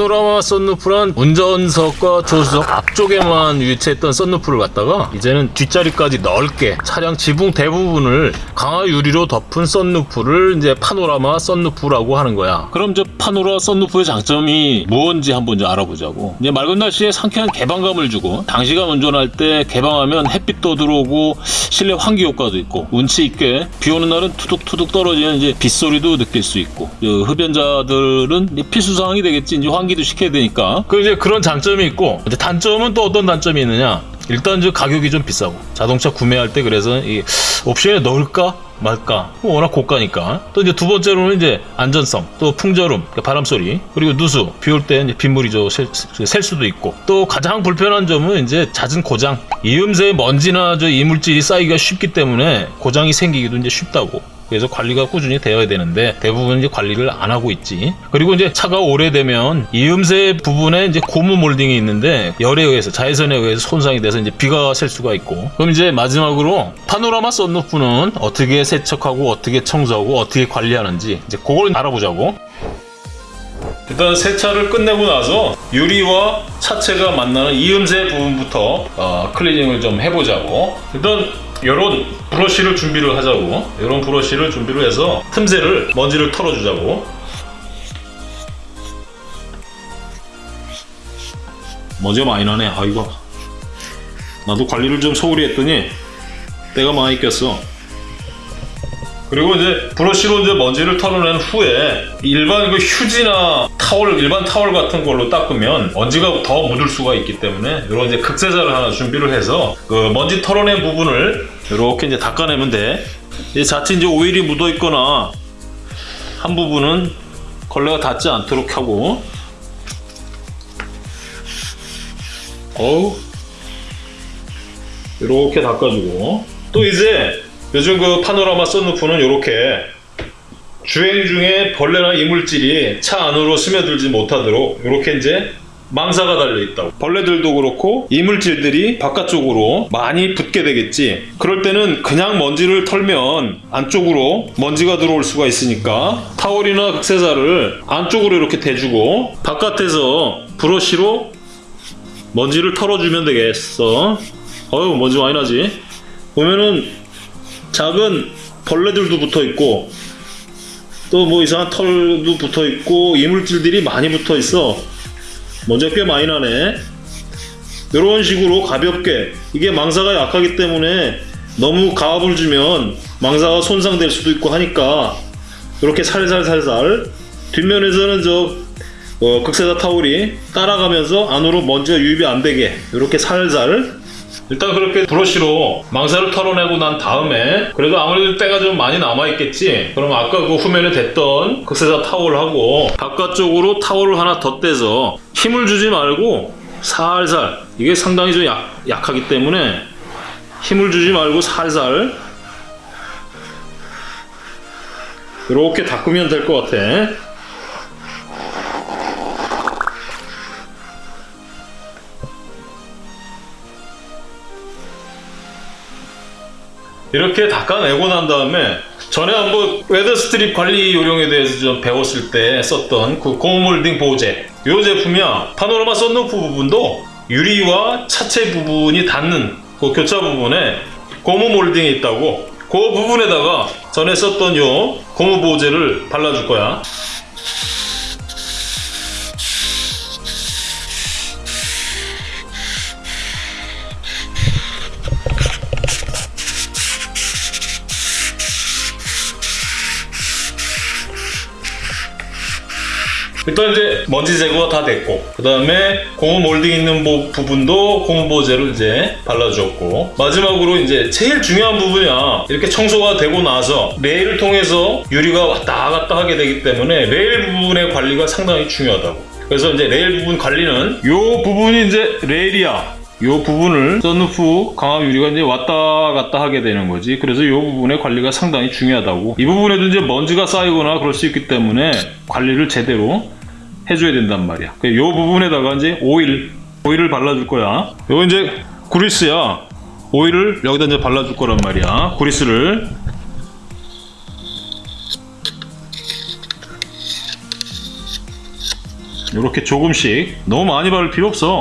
파노라마 썬루프란 운전석과 조수석 앞쪽에만 위치했던 썬루프를 갖다가 이제는 뒷자리까지 넓게 차량 지붕 대부분을 강화 유리로 덮은 썬루프를 이제 파노라마 썬루프라고 하는 거야. 그럼 저 파노라 썬루프의 장점이 무엇인지 한번 이제 알아보자고. 이제 맑은 날씨에 상쾌한 개방감을 주고 장시간 운전할 때 개방하면 햇빛도 들어오고 실내 환기 효과도 있고 운치 있게 비 오는 날은 투둑투둑 떨어지는 이제 빗소리도 느낄 수 있고 그 흡연자들은 이제 필수 사항이 되겠지 이제 환기 도 시켜야 되니까. 그 이제 그런 장점이 있고 이제 단점은 또 어떤 단점이 있느냐? 일단 이제 가격이 좀 비싸고. 자동차 구매할 때 그래서 이 옵션에 넣을까 말까. 워낙 고가니까. 또 이제 두 번째로는 이제 안전성 또 풍절음 그러니까 바람 소리 그리고 누수. 비 올 때 빗물이 저셀 수도 있고. 또 가장 불편한 점은 이제 잦은 고장. 이음새에 먼지나 저 이물질이 쌓이기가 쉽기 때문에 고장이 생기기도 이제 쉽다고 그래서 관리가 꾸준히 되어야 되는데 대부분 이제 관리를 안 하고 있지. 그리고 이제 차가 오래되면 이음새 부분에 이제 고무 몰딩이 있는데 열에 의해서 자외선에 의해서 손상이 돼서 이제 비가 셀 수가 있고. 그럼 이제 마지막으로 파노라마 썬루프는 어떻게 세척하고 어떻게 청소하고 어떻게 관리하는지 이제 그걸 알아보자고. 일단 세차를 끝내고 나서 유리와 차체가 만나는 이음새 부분부터 어, 클리닝을 좀 해보자고. 일단 이런 브러쉬를 준비를 하자고. 이런 브러쉬를 준비를 해서 틈새를 먼지를 털어주자고. 먼지가 많이 나네. 아이고 나도 관리를 좀 소홀히 했더니 때가 많이 꼈어. 그리고 이제 브러쉬로 이제 먼지를 털어낸 후에 일반 그 휴지나 타월 일반 타월 같은 걸로 닦으면 먼지가 더 묻을 수가 있기 때문에 이런 이제 극세자를 하나 준비를 해서 그 먼지 털어낸 부분을 이렇게 이제 닦아내면 돼. 이제 자칫 이제 오일이 묻어 있거나 한 부분은 걸레가 닿지 않도록 하고. 어우. 이렇게 닦아주고. 또 이제 요즘 그 파노라마 썬루프는 이렇게 주행 중에 벌레나 이물질이 차 안으로 스며들지 못하도록 이렇게 이제 망사가 달려 있다고. 벌레들도 그렇고 이물질들이 바깥쪽으로 많이 붙게 되겠지. 그럴 때는 그냥 먼지를 털면 안쪽으로 먼지가 들어올 수가 있으니까 타월이나 극세사를 안쪽으로 이렇게 대주고 바깥에서 브러쉬로 먼지를 털어주면 되겠어. 어휴 먼지 많이 나지? 보면은 작은 벌레들도 붙어 있고 또 뭐 이상한 털도 붙어 있고 이물질들이 많이 붙어 있어. 먼지가 꽤 많이 나네. 이런 식으로 가볍게. 이게 망사가 약하기 때문에 너무 가압을 주면 망사가 손상될 수도 있고 하니까 이렇게 살살살살 뒷면에서는 저 어, 극세사 타올이 따라가면서 안으로 먼지가 유입이 안 되게 이렇게 살살 일단 그렇게 브러쉬로 망사를 털어내고 난 다음에 그래도 아무래도 때가 좀 많이 남아있겠지? 그럼 아까 그 후면에 댔던 극세사 타월하고 바깥쪽으로 타월을 하나 덧대서 힘을 주지 말고 살살 이게 상당히 좀 약, 약하기 때문에 힘을 주지 말고 살살 이렇게 닦으면 될 것 같아 이렇게 닦아내고 난 다음에 전에 한번 weatherstrip 관리 요령에 대해서 좀 배웠을 때 썼던 그 고무몰딩 보호제 이 제품이야. 파노라마 썬루프 부분도 유리와 차체 부분이 닿는 그 교차 부분에 고무 몰딩이 있다고. 그 부분에다가 전에 썼던 요 고무 보호제를 발라줄 거야 일단 이제 먼지 제거가 다 됐고 그 다음에 고무 몰딩 있는 부- 부분도 고무 보호제를 이제 발라주었고 마지막으로 이제 제일 중요한 부분이야. 이렇게 청소가 되고 나서 레일을 통해서 유리가 왔다 갔다 하게 되기 때문에 레일 부분의 관리가 상당히 중요하다고. 그래서 이제 레일 부분 관리는 이 부분이 이제 레일이야 이 부분을 썬루프 강압 유리가 이제 왔다 갔다 하게 되는 거지. 그래서 이 부분의 관리가 상당히 중요하다고. 이 부분에도 이제 먼지가 쌓이거나 그럴 수 있기 때문에 관리를 제대로 해줘야 된단 말이야. 이 부분에다가 이제 오일, 오일을 발라줄 거야. 이거 이제 그리스야. 오일을 여기다 이제 발라줄 거란 말이야. 그리스를. 이렇게 조금씩 너무 많이 바를 필요 없어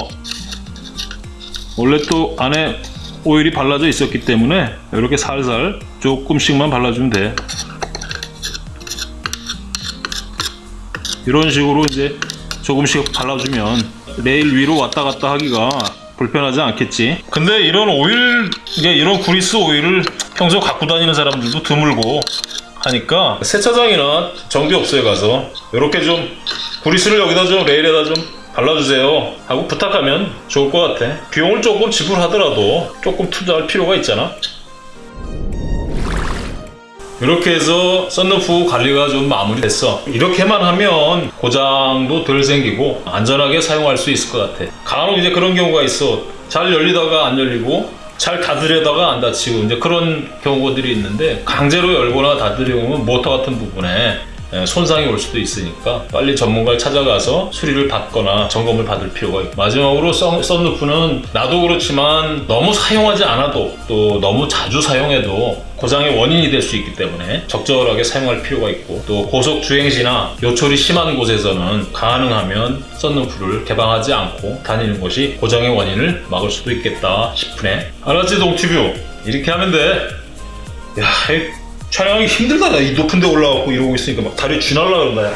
원래 또 안에 오일이 발라져 있었기 때문에 이렇게 살살 조금씩만 발라주면 돼. 이런 식으로 이제 조금씩 발라주면 레일 위로 왔다 갔다 하기가 불편하지 않겠지? 근데 이런 오일 이런 구리스 오일을 평소 갖고 다니는 사람들도 드물고 하니까 세차장이나 정비업소에 가서 이렇게 좀 구리스를 여기다 좀 레일에다 좀 발라주세요. 하고 부탁하면 좋을 것 같아. 비용을 조금 지불하더라도 조금 투자할 필요가 있잖아. 이렇게 해서 썬루프 관리가 좀 마무리됐어. 이렇게만 하면 고장도 덜 생기고 안전하게 사용할 수 있을 것 같아. 간혹 이제 그런 경우가 있어. 잘 열리다가 안 열리고 잘 닫으려다가 안 닫히고 이제 그런 경우들이 있는데 강제로 열거나 닫으려면 모터 같은 부분에 예, 손상이 올 수도 있으니까 빨리 전문가를 찾아가서 수리를 받거나 점검을 받을 필요가 있고. 마지막으로 썬, 썬루프는 나도 그렇지만 너무 사용하지 않아도 또 너무 자주 사용해도 고장의 원인이 될 수 있기 때문에 적절하게 사용할 필요가 있고 또 고속 주행시나 요철이 심한 곳에서는 가능하면 썬루프를 개방하지 않고 다니는 것이 고장의 원인을 막을 수도 있겠다 싶으네. 알았지 동티뷰 이렇게 하면 돼. 야, 이 촬영하기 힘들다. 나이 높은 데 올라가고 이러고 있으니까 막 다리 쥐날라 그런다. 야.